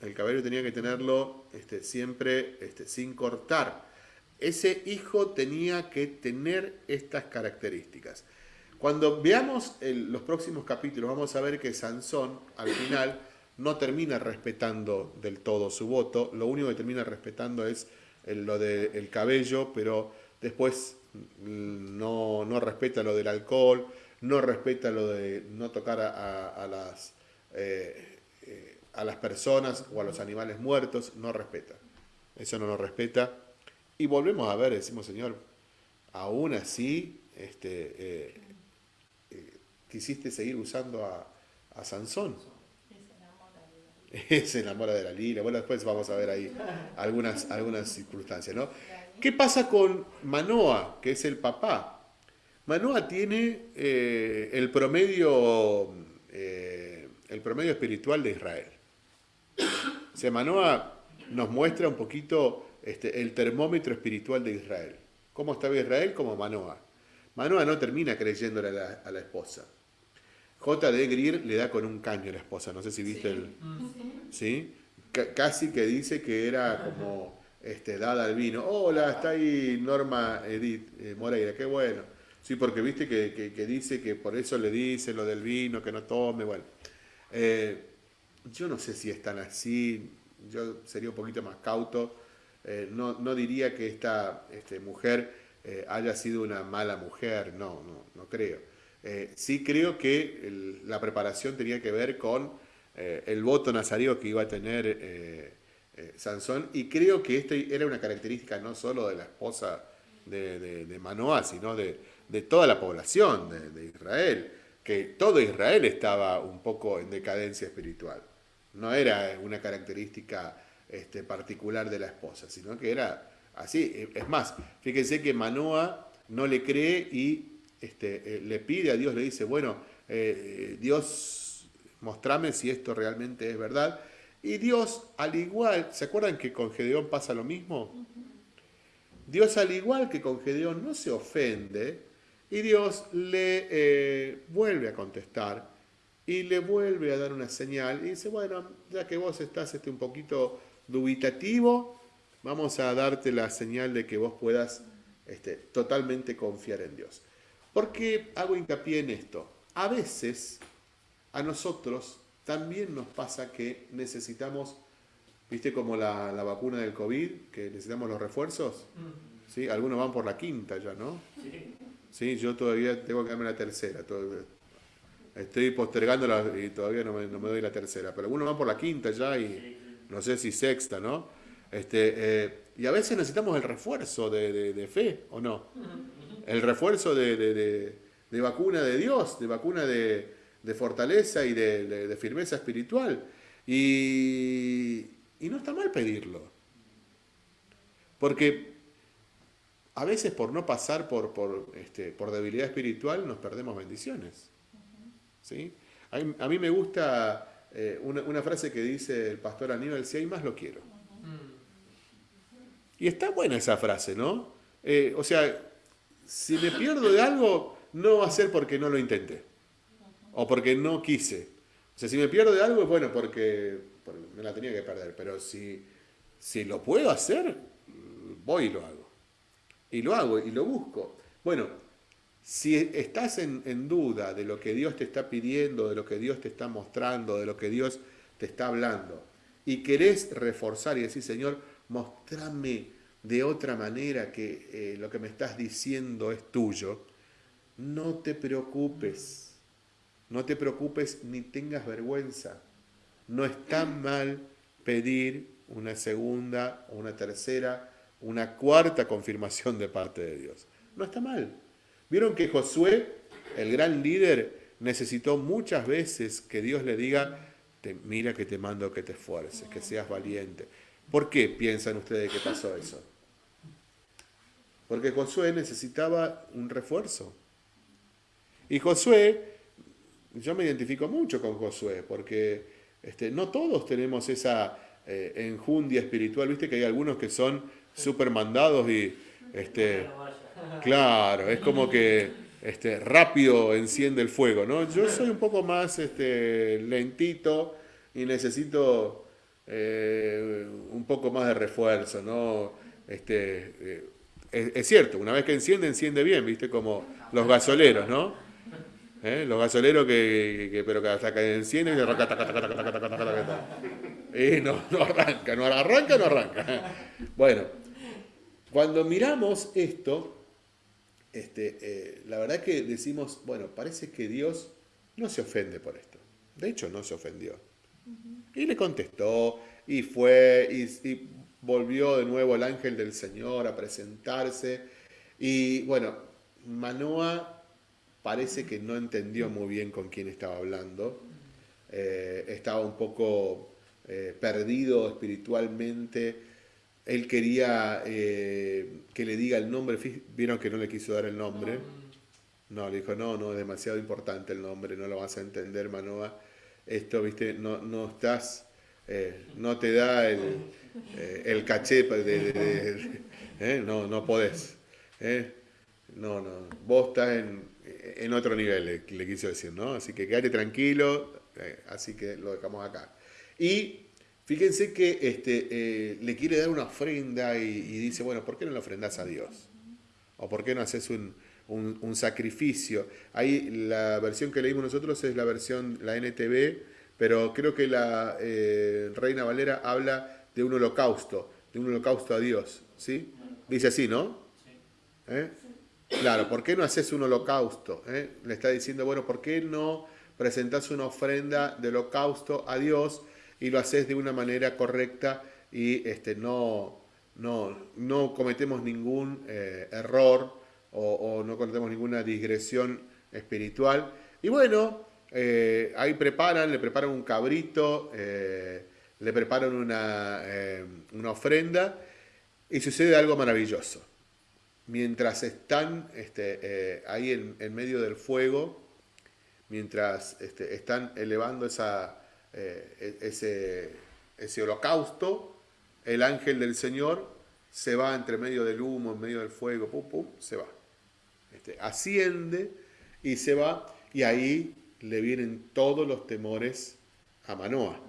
El cabello tenía que tenerlo este, siempre este, sin cortar. Ese hijo tenía que tener estas características. Cuando veamos los próximos capítulos, vamos a ver que Sansón, al final, no termina respetando del todo su voto, lo único que termina respetando es lo del cabello, pero después mm, no, respeta lo del alcohol, no respeta lo de no tocar a, las, eh, eh, a las personas o a los animales muertos, no respeta. Eso no lo respeta. Y volvemos a ver, decimos, Señor, aún así, este, eh, quisiste seguir usando a, a Sansón. Se enamora de la lira. Bueno, después vamos a ver ahí algunas, algunas circunstancias, ¿no? ¿Qué pasa con Manoa, que es el papá? Manoa tiene eh, el, promedio, eh, el promedio espiritual de Israel. O sea, Manoa nos muestra un poquito este, el termómetro espiritual de Israel. ¿Cómo estaba Israel? Como Manoa. Manoa no termina creyéndole a la, a la esposa. J.D. Greer le da con un caño a la esposa, no sé si viste el... ¿Sí? casi que dice que era como este, dada al vino. Hola, está ahí Norma Edith eh, Moreira, qué bueno. Sí, porque viste que, dice que por eso le dice lo del vino, que no tome, bueno. Eh, yo no sé si es tan así, yo sería un poquito más cauto. Eh, no, no, diría que esta este, mujer haya sido una mala mujer, no, no, no creo. Sí creo que la preparación tenía que ver con el voto nazario que iba a tener eh, Sansón y creo que esta era una característica no solo de la esposa de, de, Manoah, sino de, toda la población de, Israel, que todo Israel estaba un poco en decadencia espiritual. No era una característica este, particular de la esposa, sino que era así. Es más, fíjense que Manoah no le cree y este, eh, le pide a Dios, le dice, bueno, eh, Dios, mostrame si esto realmente es verdad. Y Dios, al igual, ¿se acuerdan que con Gedeón pasa lo mismo? Dios, al igual que con Gedeón, no se ofende y Dios le eh, vuelve a contestar y le vuelve a dar una señal y dice, bueno, ya que vos estás este, un poquito dubitativo, vamos a darte la señal de que vos puedas este, totalmente confiar en Dios. ¿Por qué hago hincapié en esto? A veces a nosotros también nos pasa que necesitamos, viste como la, vacuna del COVID, que necesitamos los refuerzos. ¿Sí? Algunos van por la quinta ya, ¿no? Sí. Sí, yo todavía tengo que darme la tercera. Estoy postergándola y todavía no me, doy la tercera. Pero algunos van por la quinta ya y no sé si sexta, ¿no? Este, eh, y a veces necesitamos el refuerzo de, fe, ¿o no? El refuerzo de, vacuna de Dios, de vacuna de, fortaleza y de, firmeza espiritual. Y, y no está mal pedirlo. Porque a veces por no pasar por, por, este, por debilidad espiritual nos perdemos bendiciones. ¿Sí? A, mí, me gusta eh, una, frase que dice el pastor Aníbal, si hay más lo quiero. Y está buena esa frase, ¿no? Eh, o sea, si me pierdo de algo, no va a ser porque no lo intenté. O porque no quise. O sea, si me pierdo de algo es bueno porque, me la tenía que perder. Pero si, si lo puedo hacer, voy y lo hago y lo hago y lo busco. Bueno, si estás en, duda de lo que Dios te está pidiendo, de lo que Dios te está mostrando, de lo que Dios te está hablando, y querés reforzar y decir, Señor, mostrame de otra manera que eh, lo que me estás diciendo es tuyo, no te preocupes, no te preocupes ni tengas vergüenza. No está mal pedir una segunda una tercera una cuarta confirmación de parte de Dios. No está mal. Vieron que Josué, el gran líder, necesitó muchas veces que Dios le diga, mira que te mando que te esfuerces, que seas valiente. ¿Por qué piensan ustedes que pasó eso? Porque Josué necesitaba un refuerzo. Y Josué, yo me identifico mucho con Josué, porque este, no todos tenemos esa eh, enjundia espiritual, viste que hay algunos que son super mandados y este claro, es como que este, rápido enciende el fuego, ¿no? Yo soy un poco más este, lentito y necesito eh, un poco más de refuerzo, ¿no? Este, eh, es, cierto, una vez que enciende, enciende bien, ¿viste? Como los gasoleros, ¿no? ¿Eh? Los gasoleros que, pero que hasta que encienden y arranca, y no, no arranca, no arranca, no arranca. Bueno, cuando miramos esto, este, eh, la verdad que decimos, bueno, parece que Dios no se ofende por esto. De hecho, no se ofendió. Y le contestó, y fue, y, volvió de nuevo el ángel del Señor a presentarse. Y bueno, Manoa parece que no entendió muy bien con quién estaba hablando. Eh, estaba un poco eh, perdido espiritualmente él quería eh, que le diga el nombre, vieron que no le quiso dar el nombre. No, le dijo, no, no, es demasiado importante el nombre, no lo vas a entender, Manoa. Esto, viste, no, no estás, no te da el, el caché de, no, no podés. No, no, vos estás en, en otro nivel, le, le, quiso decir, ¿no? Así que quédate tranquilo, así que lo dejamos acá. Y Fíjense que este, eh, le quiere dar una ofrenda y, dice, bueno, ¿por qué no le ofrendas a Dios? ¿O por qué no haces un, sacrificio? Ahí la versión que leímos nosotros es la versión, la NTV, pero creo que la eh, Reina Valera habla de un holocausto, de un holocausto a Dios, ¿sí? Dice así, ¿no? ¿Eh? Claro, ¿por qué no haces un holocausto? Le está diciendo, bueno, ¿por qué no presentas una ofrenda de holocausto a Dios? y lo haces de una manera correcta y este, no, no, no cometemos ningún eh, error o, no cometemos ninguna digresión espiritual. Y bueno, eh, ahí preparan, le preparan un cabrito, eh, le preparan una, una, ofrenda y sucede algo maravilloso. Mientras están este, ahí en, en, medio del fuego, mientras este, están elevando esa, eh, e-, ese, ese holocausto, el ángel del Señor se va entre medio del humo, en medio del fuego, pum, pum, se va. Este, asciende y se va, y ahí le vienen todos los temores a Manoa.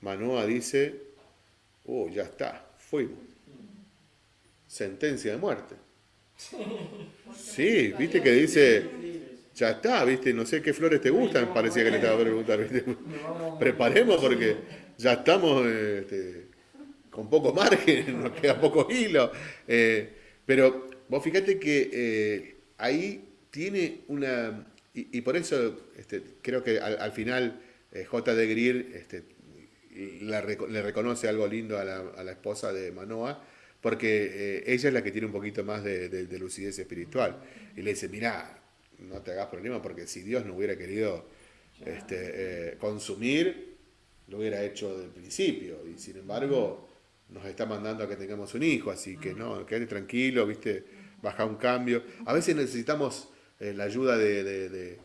Manoa dice, oh, ya está, fuimos. Sentencia de muerte. Sí, viste que dice, ya está, viste, no sé qué flores te gustan, parecía que le estaba preguntando. Preparemos porque ya estamos este, con poco margen, nos queda poco hilo. Eh, pero vos fíjate que eh, ahí tiene una, y, por eso este, creo que al, final eh, J. de Grier este, le reconoce algo lindo a la, esposa de Manoa, porque ella es la que tiene un poquito más de, lucidez espiritual. Y le dice, mira, no te hagas problema, porque si Dios no hubiera querido este, consumir, lo hubiera hecho desde el principio. Y sin embargo, nos está mandando a que tengamos un hijo, así que no, quédate tranquilo, viste, baja un cambio. A veces necesitamos eh, la ayuda de,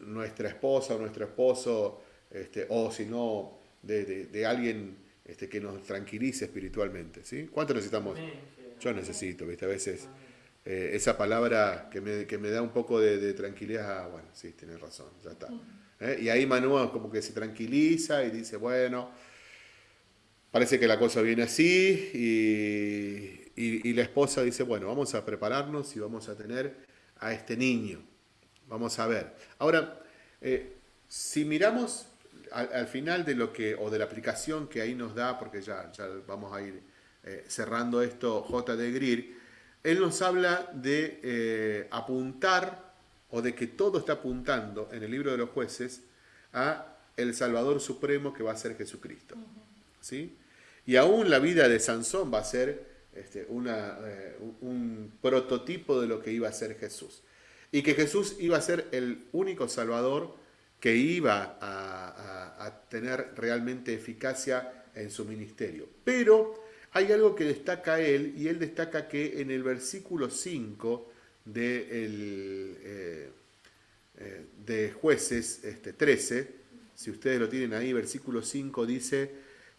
nuestra esposa o nuestro esposo, este, o si no, de, alguien este, que nos tranquilice espiritualmente. ¿sí? ¿Cuánto necesitamos? Yo necesito, ¿viste? A veces eh, esa palabra que me, que me, da un poco de, tranquilidad, ah, bueno, sí, tienes razón, ya está. ¿Eh? Y ahí Manuel como que se tranquiliza y dice, bueno, parece que la cosa viene así y, la esposa dice, bueno, vamos a prepararnos y vamos a tener a este niño. Vamos a ver. Ahora, eh, si miramos al, final de lo que, o de la aplicación que ahí nos da, porque ya, ya vamos a ir eh, cerrando esto, J. de Greer, él nos habla de eh, apuntar, o de que todo está apuntando en el libro de los jueces, a el Salvador Supremo que va a ser Jesucristo. ¿Sí? Y aún la vida de Sansón va a ser este, eh, un prototipo de lo que iba a ser Jesús. Y que Jesús iba a ser el único Salvador que iba a, tener realmente eficacia en su ministerio. Pero hay algo que destaca él, y él destaca que en el versículo 5 de, eh, eh, de jueces este, 13, si ustedes lo tienen ahí, versículo 5 dice,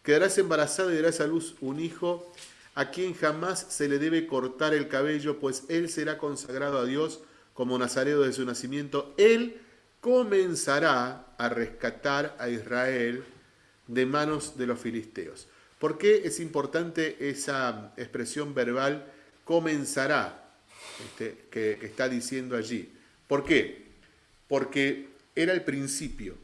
Quedarás embarazada y darás a luz un hijo a quien jamás se le debe cortar el cabello, pues él será consagrado a Dios como nazareo de su nacimiento. Él comenzará a rescatar a Israel de manos de los filisteos. ¿Por qué es importante esa expresión verbal comenzará este, que, está diciendo allí? ¿Por qué? Porque era el principio,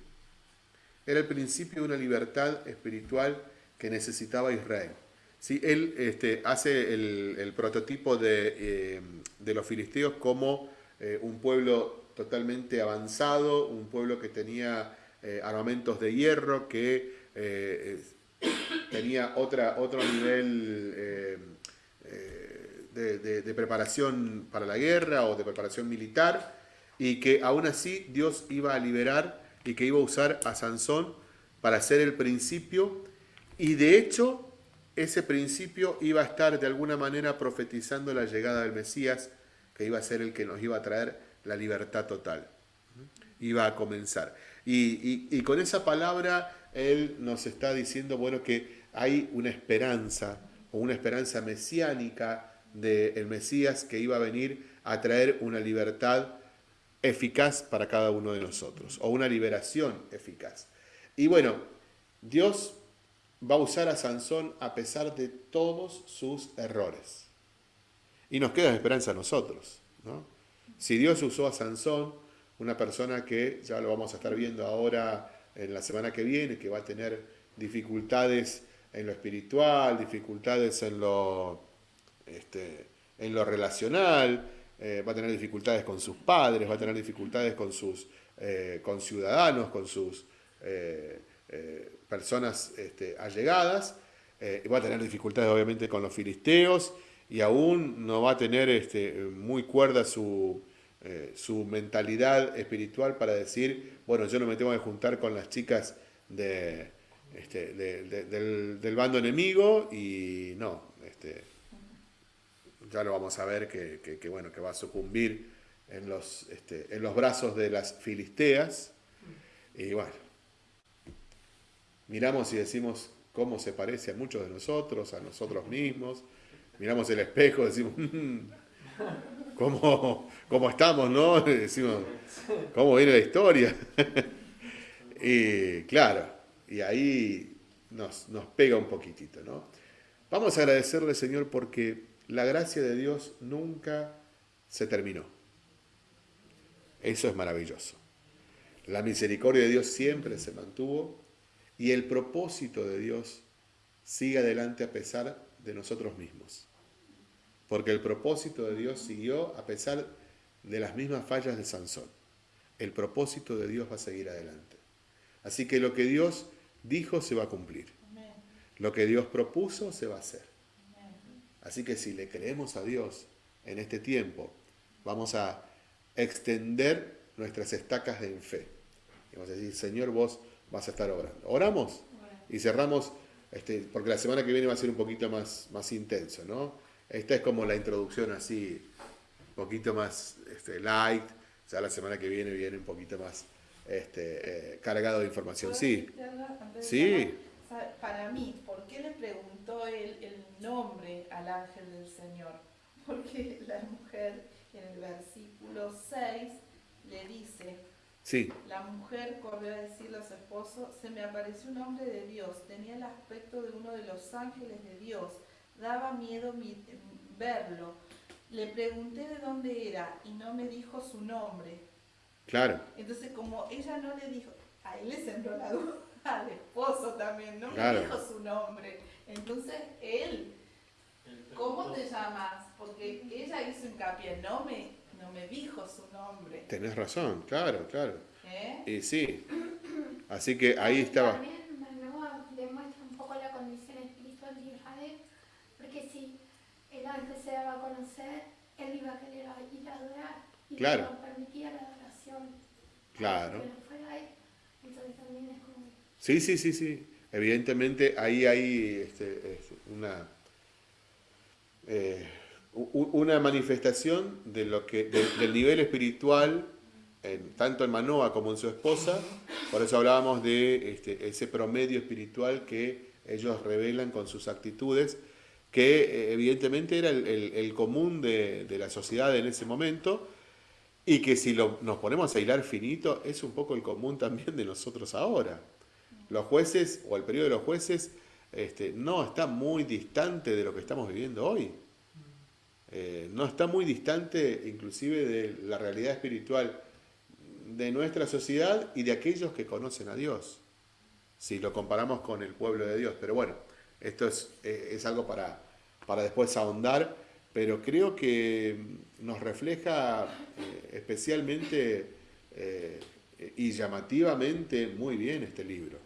era el principio de una libertad espiritual que necesitaba Israel. ¿Sí? Él este, hace el, prototipo de, eh, de, los filisteos como eh, un pueblo totalmente avanzado, un pueblo que tenía eh, armamentos de hierro, que tenía otra, otro nivel de, de, preparación para la guerra o de preparación militar, y que aún así Dios iba a liberar y que iba a usar a Sansón para ser el principio y de hecho, ese principio iba a estar de alguna manera profetizando la llegada del Mesías, que iba a ser el que nos iba a traer la libertad total. Iba a comenzar. Y, con esa palabra Él nos está diciendo, bueno, que hay una esperanza, o una esperanza mesiánica del Mesías que iba a venir a traer una libertad eficaz para cada uno de nosotros, o una liberación eficaz. Y bueno, Dios va a usar a Sansón a pesar de todos sus errores. Y nos queda esperanza a nosotros. ¿no? Si Dios usó a Sansón, una persona que ya lo vamos a estar viendo ahora en la semana que viene, que va a tener dificultades en lo espiritual, dificultades en lo, este, en lo relacional, eh, va a tener dificultades con sus padres, va a tener dificultades con sus eh, ciudadanos, con sus eh, eh, personas este, allegadas, va a tener dificultades obviamente con los filisteos y aún no va a tener este, muy cuerda su, eh, su mentalidad espiritual para decir, bueno, yo no me tengo que juntar con las chicas este, del, bando enemigo y no, este, ya lo vamos a ver que, bueno, que va a sucumbir en los, este, en los brazos de las filisteas y bueno, miramos y decimos, cómo se parece a muchos de nosotros, a nosotros mismos. Miramos el espejo, decimos, mm, ¿cómo, ¿cómo, estamos, no? Decimos, ¿cómo viene la historia? y claro, y ahí nos, nos pega un poquitito, ¿no? Vamos a agradecerle, Señor, porque la gracia de Dios nunca se terminó. Eso es maravilloso. La misericordia de Dios siempre se mantuvo y el propósito de Dios sigue adelante a pesar de nosotros mismos. Porque el propósito de Dios siguió a pesar de las mismas fallas de Sansón. El propósito de Dios va a seguir adelante. Así que lo que Dios dijo se va a cumplir. Lo que Dios propuso se va a hacer. Así que si le creemos a Dios en este tiempo, vamos a extender nuestras estacas de fe. Y vamos a decir, Señor, vos vas a estar orando. Oramos y cerramos, este, porque la semana que viene va a ser un poquito más, más intenso, ¿no? Esta es como la introducción así, un poquito más este, light, ya la semana que viene viene un poquito más este, eh, cargado de información. Sí. Sí. Para mí, ¿por qué le preguntó él el nombre al ángel del Señor? Porque la mujer en el versículo 6 le dice, sí. la mujer corrió a decirle a su esposo, se me apareció un hombre de Dios, tenía el aspecto de uno de los ángeles de Dios, daba miedo verlo. Le pregunté de dónde era y no me dijo su nombre. Claro. Entonces, como ella no le dijo, a él le sembró la duda, al esposo también, no me dijo su nombre. Entonces, él, ¿cómo te llamas? Porque ella hizo hincapié, no me, no me dijo su nombre. Tenés razón, claro, claro. ¿Eh? Y sí. Así que ahí estaba. También demuestra un poco la condición espiritual de Israel, porque si el ángel se daba a conocer, él iba a querer ir a adorar y claro. no permitía la adoración. Claro. Fuera ahí, entonces también es como... Sí, sí, sí, sí. Evidentemente ahí hay este, una, eh, una manifestación de lo que, del nivel espiritual, en, tanto en Manoa como en su esposa. Por eso hablábamos de este, ese promedio espiritual que ellos revelan con sus actitudes, que eh, evidentemente era el, común de, la sociedad en ese momento, y que si nos ponemos a hilar finito, es un poco el común también de nosotros ahora los jueces o el periodo de los jueces este, no está muy distante de lo que estamos viviendo hoy. Eh, no está muy distante inclusive de la realidad espiritual de nuestra sociedad y de aquellos que conocen a Dios, si lo comparamos con el pueblo de Dios. Pero bueno, esto es, eh, es algo para, para después ahondar, pero creo que nos refleja eh, especialmente y llamativamente muy bien este libro.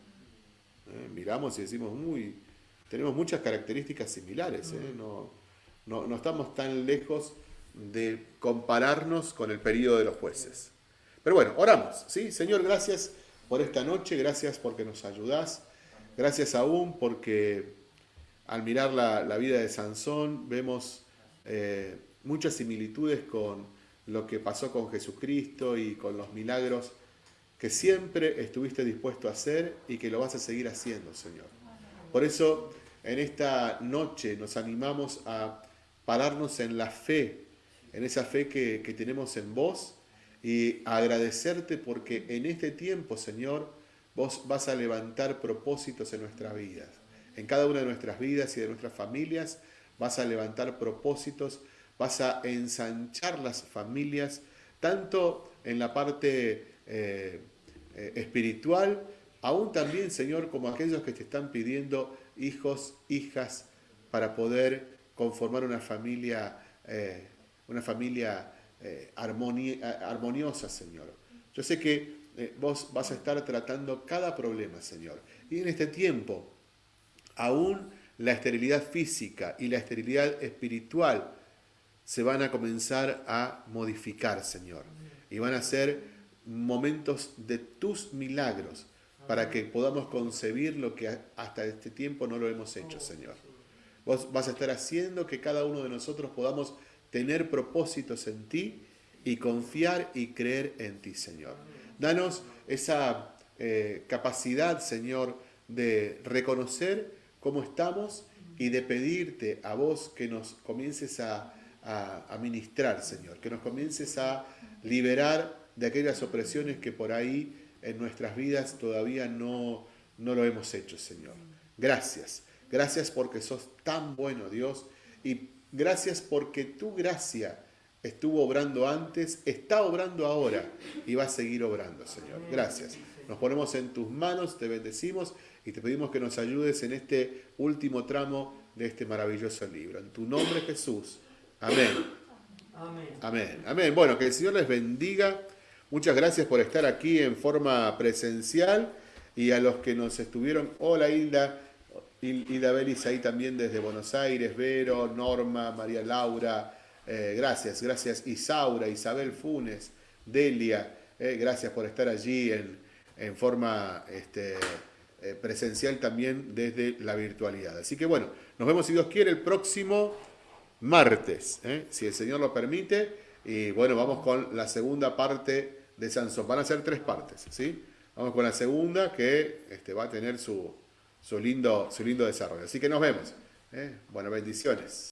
¿eh? Miramos y decimos, muy, tenemos muchas características similares, ¿eh? no, no, estamos tan lejos de compararnos con el periodo de los jueces. Pero bueno, oramos, ¿sí? Señor, gracias por esta noche, gracias porque nos ayudás, gracias aún porque al mirar la, vida de Sansón vemos eh, muchas similitudes con lo que pasó con Jesucristo y con los milagros que siempre estuviste dispuesto a hacer y que lo vas a seguir haciendo, Señor. Por eso, en esta noche nos animamos a pararnos en la fe, en esa fe que, tenemos en vos y agradecerte porque en este tiempo, Señor, vos vas a levantar propósitos en nuestras vidas. En cada una de nuestras vidas y de nuestras familias vas a levantar propósitos, vas a ensanchar las familias, tanto en la parte eh, eh, espiritual, aún también, Señor, como aquellos que te están pidiendo hijos, hijas, para poder conformar una familia, eh, una familia armoniosa, Señor. Yo sé que vos vas a estar tratando cada problema, Señor. Y en este tiempo, aún la esterilidad física y la esterilidad espiritual se van a comenzar a modificar, Señor. Y van a ser momentos de tus milagros para que podamos concebir lo que hasta este tiempo no lo hemos hecho, Señor. Vos vas a estar haciendo que cada uno de nosotros podamos tener propósitos en ti y confiar y creer en ti, Señor. Danos esa eh, capacidad, Señor, de reconocer cómo estamos y de pedirte a vos que nos comiences a, a, ministrar, Señor, que nos comiences a liberar de aquellas opresiones que por ahí en nuestras vidas todavía no, no lo hemos hecho, Señor. Gracias, gracias porque sos tan bueno, Dios, y gracias porque tu gracia estuvo obrando antes, está obrando ahora y va a seguir obrando, Señor. Gracias. Nos ponemos en tus manos, te bendecimos y te pedimos que nos ayudes en este último tramo de este maravilloso libro. En tu nombre, Jesús. Amén. Amén. Amén. Amén. Bueno, que el Señor les bendiga. Muchas gracias por estar aquí en forma presencial y a los que nos estuvieron. Hola Hilda, Hilda Belis ahí también desde Buenos Aires, Vero, Norma, María Laura. Eh, gracias, gracias Isaura, Isabel Funes, Delia. Eh, gracias por estar allí en, en forma este, eh, presencial también desde la virtualidad. Así que bueno, nos vemos si Dios quiere el próximo martes, ¿eh? si el Señor lo permite. Y bueno, vamos con la segunda parte de Sansón. Van a ser tres partes, ¿sí? Vamos con la segunda que este, va a tener su, su, lindo, su lindo desarrollo. Así que nos vemos. ¿eh? Bueno, bendiciones.